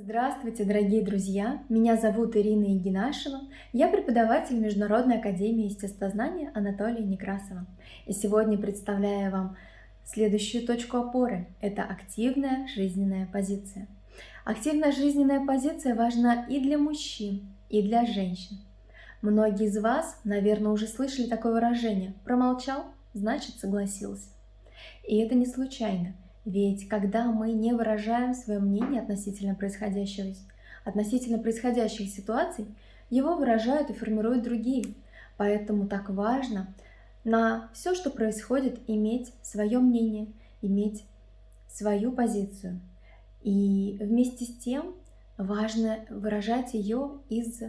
Здравствуйте, дорогие друзья! Меня зовут Ирина Егинашева. Я преподаватель Международной академии естествознания Анатолия Некрасова. И сегодня представляю вам следующую точку опоры. Это активная жизненная позиция. Активная жизненная позиция важна и для мужчин, и для женщин. Многие из вас, наверное, уже слышали такое выражение «промолчал, значит согласился». И это не случайно – ведь когда мы не выражаем свое мнение относительно происходящего, относительно происходящих ситуаций, его выражают и формируют другие. Поэтому так важно на все, что происходит, иметь свое мнение, иметь свою позицию. И вместе с тем важно выражать ее из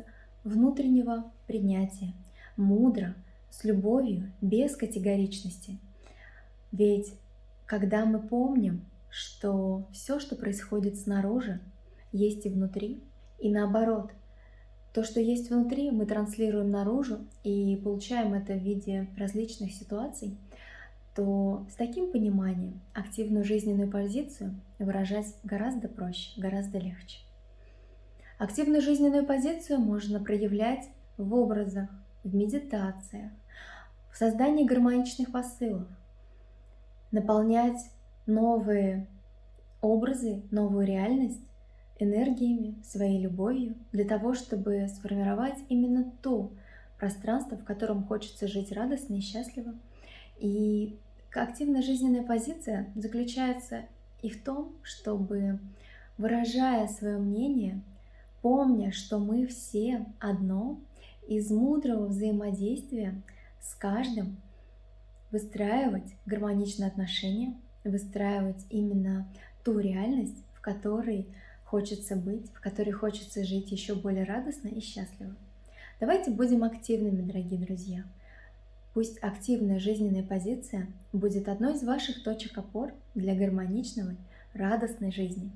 внутреннего принятия, мудро, с любовью, без категоричности. Ведь когда мы помним, что все, что происходит снаружи, есть и внутри, и наоборот, то, что есть внутри, мы транслируем наружу и получаем это в виде различных ситуаций, то с таким пониманием активную жизненную позицию выражать гораздо проще, гораздо легче. Активную жизненную позицию можно проявлять в образах, в медитациях, в создании гармоничных посылов, наполнять новые образы, новую реальность энергиями, своей любовью, для того, чтобы сформировать именно то пространство, в котором хочется жить радостно и счастливо. И активная жизненная позиция заключается и в том, чтобы, выражая свое мнение, помня, что мы все одно, из мудрого взаимодействия с каждым выстраивать гармоничные отношения, выстраивать именно ту реальность, в которой хочется быть, в которой хочется жить еще более радостно и счастливо. Давайте будем активными, дорогие друзья. Пусть активная жизненная позиция будет одной из ваших точек опор для гармоничной, радостной жизни.